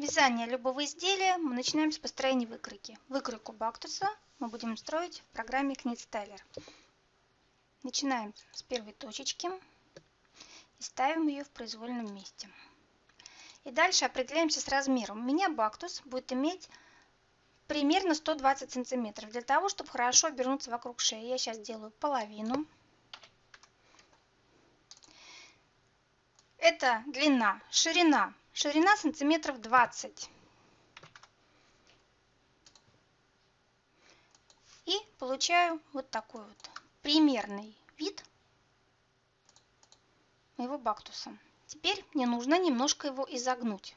Вязание любого изделия мы начинаем с построения выкройки. Выкройку бактуса мы будем строить в программе KnitStyler. Начинаем с первой точечки и ставим ее в произвольном месте. И дальше определяемся с размером. У меня бактус будет иметь примерно 120 сантиметров. Для того, чтобы хорошо обернуться вокруг шеи, я сейчас делаю половину. Это длина, ширина Ширина сантиметров 20. И получаю вот такой вот примерный вид моего бактуса. Теперь мне нужно немножко его изогнуть.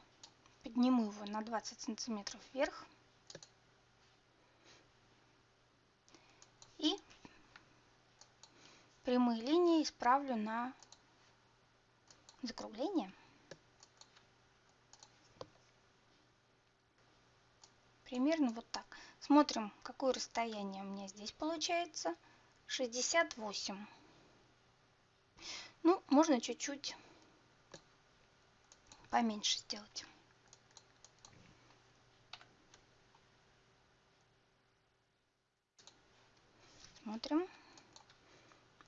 Подниму его на 20 сантиметров вверх. И прямые линии исправлю на закругление. Примерно вот так. Смотрим, какое расстояние у меня здесь получается. 68. Ну, можно чуть-чуть поменьше сделать. Смотрим.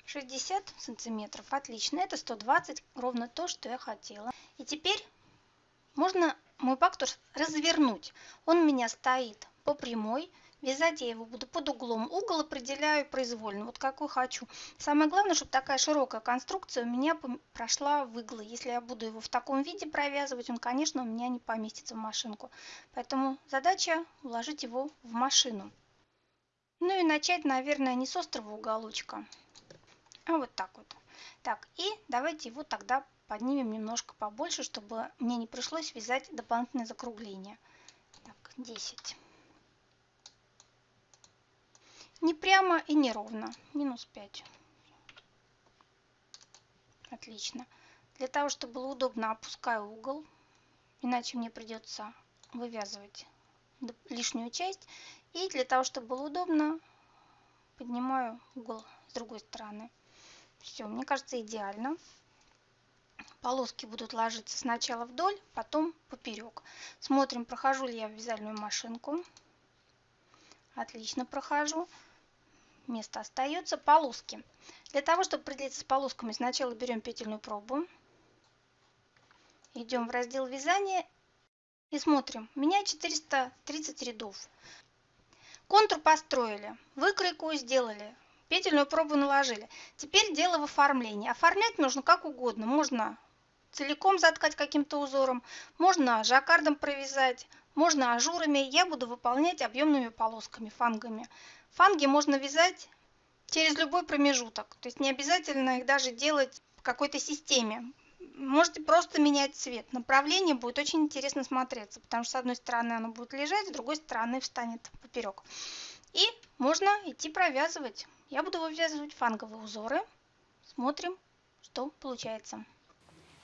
60 сантиметров. Отлично. Это 120. Ровно то, что я хотела. И теперь можно мой бактус развернуть. Он у меня стоит по прямой. Вязать я его буду под углом. Угол определяю произвольно, вот какой хочу. Самое главное, чтобы такая широкая конструкция у меня прошла в иглы. Если я буду его в таком виде провязывать, он, конечно, у меня не поместится в машинку. Поэтому задача уложить его в машину. Ну и начать, наверное, не с острого уголочка, а вот так вот. Так, и давайте его тогда поднимем немножко побольше, чтобы мне не пришлось вязать дополнительное закругление. Так, 10. Не прямо и не ровно. Минус 5. Отлично. Для того, чтобы было удобно, опускаю угол. Иначе мне придется вывязывать лишнюю часть. И для того, чтобы было удобно, поднимаю угол с другой стороны. Все, мне кажется, идеально полоски будут ложиться сначала вдоль, потом поперек. Смотрим, прохожу ли я вязальную машинку. Отлично прохожу. Место остается. Полоски. Для того, чтобы определиться с полосками, сначала берем петельную пробу. Идем в раздел вязания и смотрим. У меня 430 рядов. Контур построили, выкройку сделали, петельную пробу наложили. Теперь дело в оформлении. Оформлять нужно как угодно. Можно целиком заткать каким-то узором, можно жаккардом провязать, можно ажурами. Я буду выполнять объемными полосками, фангами. Фанги можно вязать через любой промежуток, то есть не обязательно их даже делать в какой-то системе. Можете просто менять цвет. Направление будет очень интересно смотреться, потому что с одной стороны оно будет лежать, с другой стороны встанет поперек. И можно идти провязывать. Я буду вывязывать фанговые узоры. Смотрим, что получается.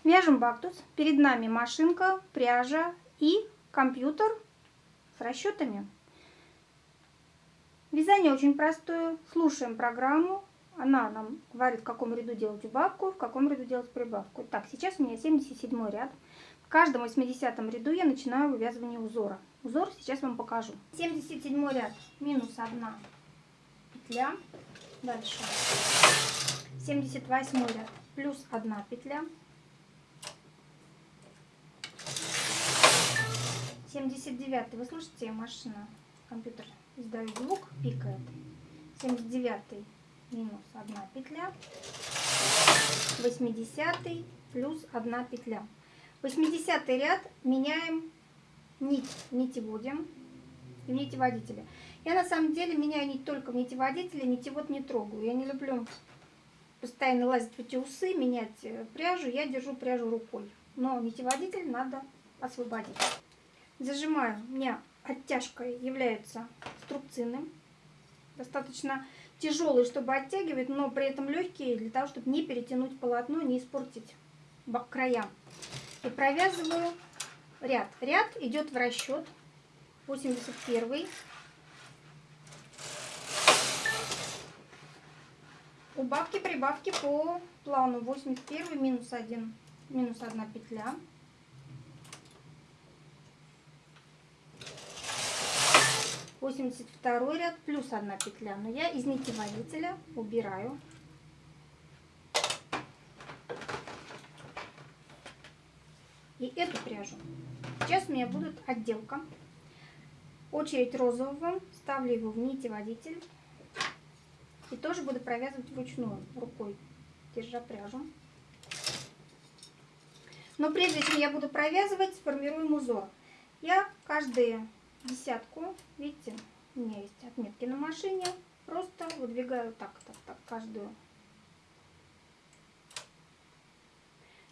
Вяжем бактус. Перед нами машинка, пряжа и компьютер с расчетами. Вязание очень простое. Слушаем программу. Она нам говорит, в каком ряду делать убавку, в каком ряду делать прибавку. Так, сейчас у меня 77 ряд. В каждом 80 ряду я начинаю вывязывание узора. Узор сейчас вам покажу. 77 ряд минус 1 петля. Дальше. 78 ряд плюс 1 петля. 79 вы слышите, машина, компьютер издает звук, пикает. 79 минус 1 петля. 80 плюс 1 петля. 80 ряд меняем нить, нитеводим и нитеводителя. Я на самом деле меняю нить только в нитеводителе, нитевод не трогаю. Я не люблю постоянно лазить в эти усы, менять э, пряжу. Я держу пряжу рукой. Но нитеводитель надо освободить. Зажимаю. У меня оттяжкой является струбцины. Достаточно тяжелый, чтобы оттягивать, но при этом легкие, для того, чтобы не перетянуть полотно, не испортить края. И провязываю ряд. Ряд идет в расчет. 81. Убавки, прибавки по плану. 81 минус 1, минус 1 петля. 82 ряд плюс одна петля. Но я из нити водителя убираю. И эту пряжу. Сейчас у меня будет отделка. Очередь розового. Ставлю его в нити водитель. И тоже буду провязывать вручную, рукой, держа пряжу. Но прежде чем я буду провязывать, сформируем узор. Я каждую десятку, видите, у меня есть отметки на машине, просто выдвигаю так, так, так, каждую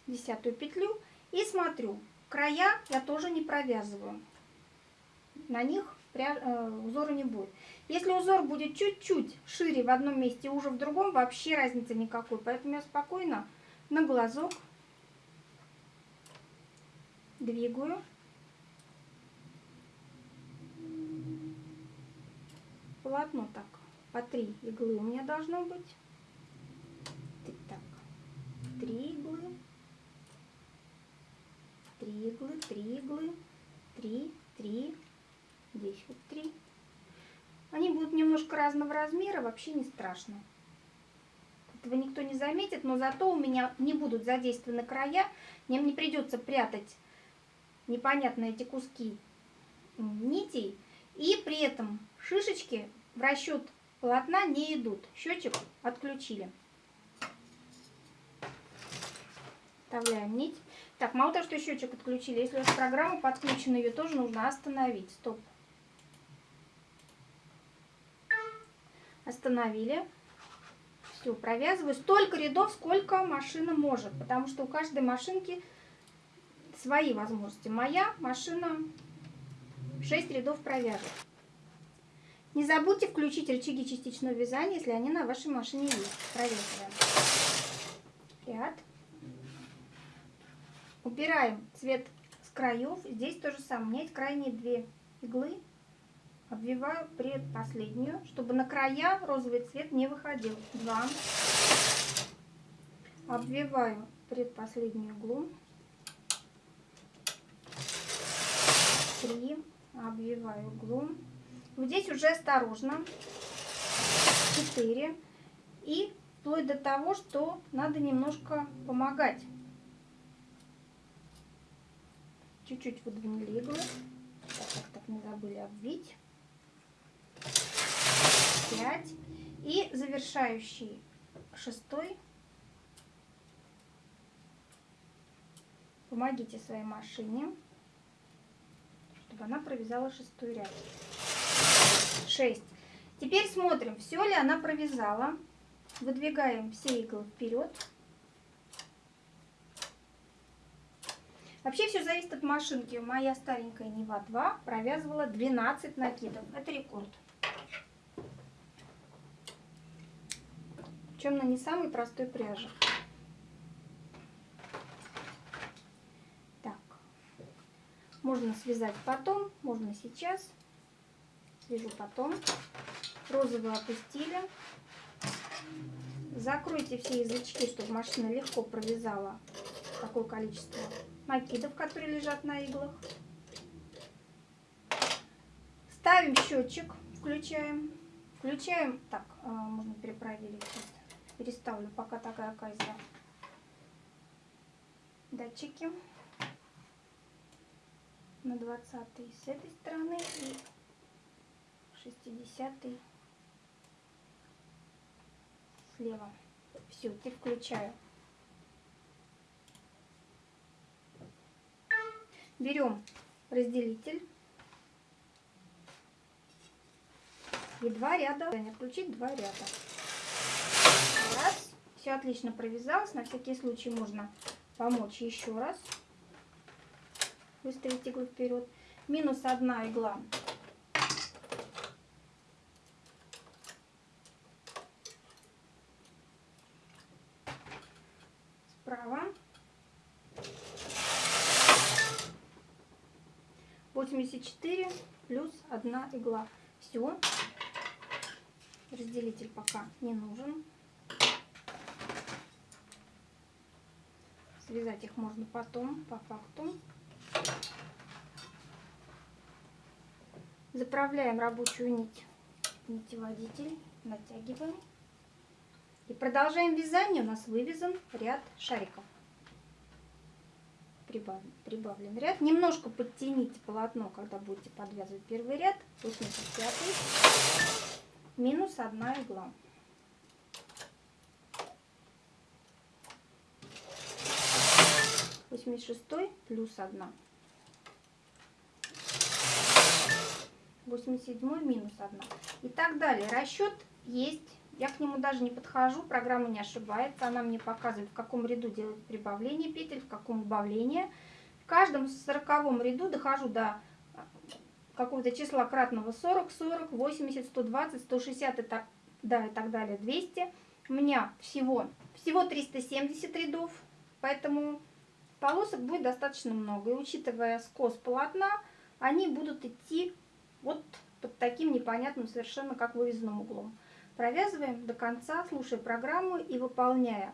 десятую петлю и смотрю. Края я тоже не провязываю. На них э, узора не будет. Если узор будет чуть-чуть шире в одном месте, уже в другом, вообще разницы никакой. Поэтому я спокойно на глазок двигаю. Полотно так, по три иглы у меня должно быть. Так, три иглы, три иглы, три иглы, три, три, здесь вот три. Они будут немножко разного размера, вообще не страшно. Этого никто не заметит, но зато у меня не будут задействованы края, мне не придется прятать непонятно эти куски нитей. И при этом шишечки в расчет полотна не идут. Счетчик отключили. Вставляем нить. Так, мало того, что счетчик отключили, если у вас программа подключена, ее тоже нужно остановить. Стоп. Остановили. Все, провязываю столько рядов, сколько машина может, потому что у каждой машинки свои возможности. Моя машина 6 рядов провяжет. Не забудьте включить рычаги частичного вязания, если они на вашей машине есть. Провязываем. Ряд. Убираем цвет с краев. Здесь то же самое. У меня есть крайние две иглы. Обвиваю предпоследнюю, чтобы на края розовый цвет не выходил. Два. Обвиваю предпоследнюю иглу. три, обвиваю углом. Вот здесь уже осторожно, 4. И вплоть до того, что надо немножко помогать. Чуть-чуть выдвинули иглы. Так, так, так, не забыли обвить. 5. И завершающий шестой. Помогите своей машине чтобы она провязала шестой ряд. 6. Теперь смотрим, все ли она провязала. Выдвигаем все иглы вперед. Вообще все зависит от машинки. Моя старенькая Нева 2 провязывала 12 накидов. Это рекорд. Причем на не самой простой пряже. Можно связать потом, можно сейчас. Свяжу потом. Розовый опустили. Закройте все язычки, чтобы машина легко провязала такое количество накидов, которые лежат на иглах. Ставим счетчик, включаем. Включаем, так, а, можно перепроверить. Переставлю пока такая кайза. Датчики на 20 с этой стороны и 60 слева. Все, теперь включаю. Берем разделитель и два ряда. Включить два ряда. Все отлично провязалось. На всякий случай можно помочь еще раз выставить иглу вперед. Минус одна игла. Справа. 84 плюс одна игла. Все. Разделитель пока не нужен. Связать их можно потом, по факту. Заправляем рабочую нить нитеводитель, натягиваем. И продолжаем вязание. У нас вывязан ряд шариков. Прибавлен, прибавлен ряд. Немножко подтяните полотно, когда будете подвязывать первый ряд. 85 минус 1 игла. Восемьдесят шестой плюс одна. 87 минус 1 и так далее. Расчет есть, я к нему даже не подхожу, программа не ошибается, она мне показывает, в каком ряду делать прибавление петель, в каком убавление. В каждом сороковом ряду дохожу до какого-то числа кратного 40, 40, 80, 120, 160 и так, да, и так далее, 200. У меня всего, всего 370 рядов, поэтому полосок будет достаточно много. И учитывая скос полотна, они будут идти вот под таким непонятным совершенно как вывязанным углом. Провязываем до конца, слушая программу и выполняя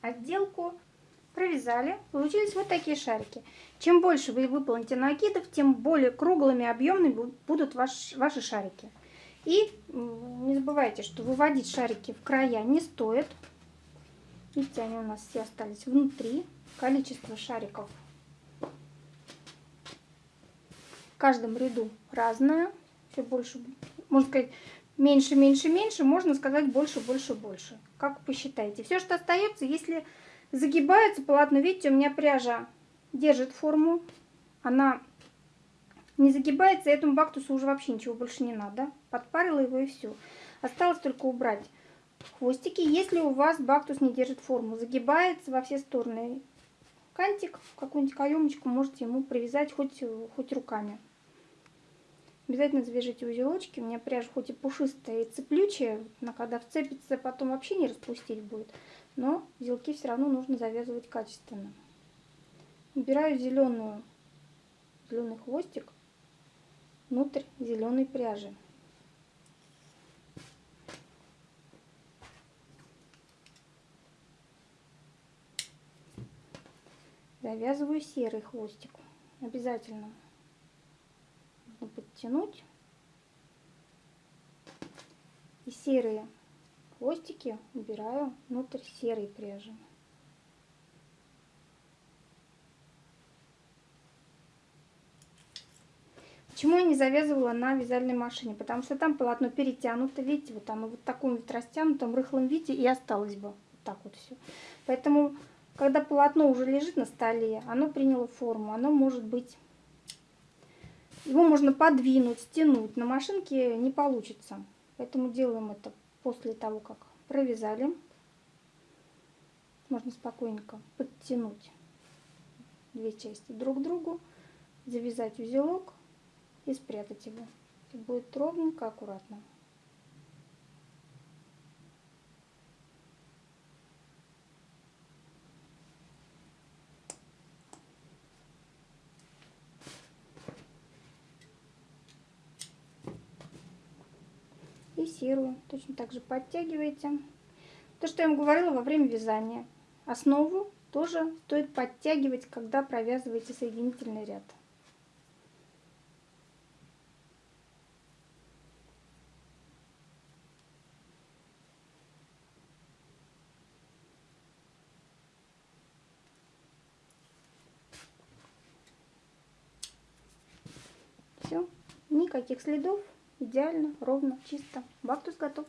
отделку. Провязали. Получились вот такие шарики. Чем больше вы выполните накидов, тем более круглыми, объемными будут ваш, ваши шарики. И не забывайте, что выводить шарики в края не стоит. Видите, они у нас все остались внутри. Количество шариков каждом ряду разная. Все больше, можно сказать, меньше, меньше, меньше, можно сказать больше, больше, больше. Как посчитаете. Все, что остается, если загибается полотно, видите, у меня пряжа держит форму, она не загибается, этому бактусу уже вообще ничего больше не надо. Подпарила его и все. Осталось только убрать хвостики. Если у вас бактус не держит форму, загибается во все стороны, кантик, какую-нибудь каемочку можете ему привязать хоть, хоть руками. Обязательно завяжите узелочки. У меня пряжа хоть и пушистая и цеплючая, но когда вцепится, потом вообще не распустить будет. Но узелки все равно нужно завязывать качественно. Убираю зеленую, зеленый хвостик внутрь зеленой пряжи. Завязываю серый хвостик. Обязательно можно подтянуть. И серые хвостики убираю внутрь серой пряжи. Почему я не завязывала на вязальной машине? Потому что там полотно перетянуто, видите, вот там и вот таком вот растянутом рыхлом виде и осталось бы. Вот так вот все. Поэтому, когда полотно уже лежит на столе, оно приняло форму, оно может быть его можно подвинуть, стянуть. На машинке не получится. Поэтому делаем это после того, как провязали. Можно спокойненько подтянуть две части друг к другу, завязать узелок и спрятать его. И будет ровненько, аккуратно. Фиксирую. Точно так же подтягиваете. То, что я вам говорила во время вязания. Основу тоже стоит подтягивать, когда провязываете соединительный ряд. Все, никаких следов Идеально, ровно, чисто. Бактус готов.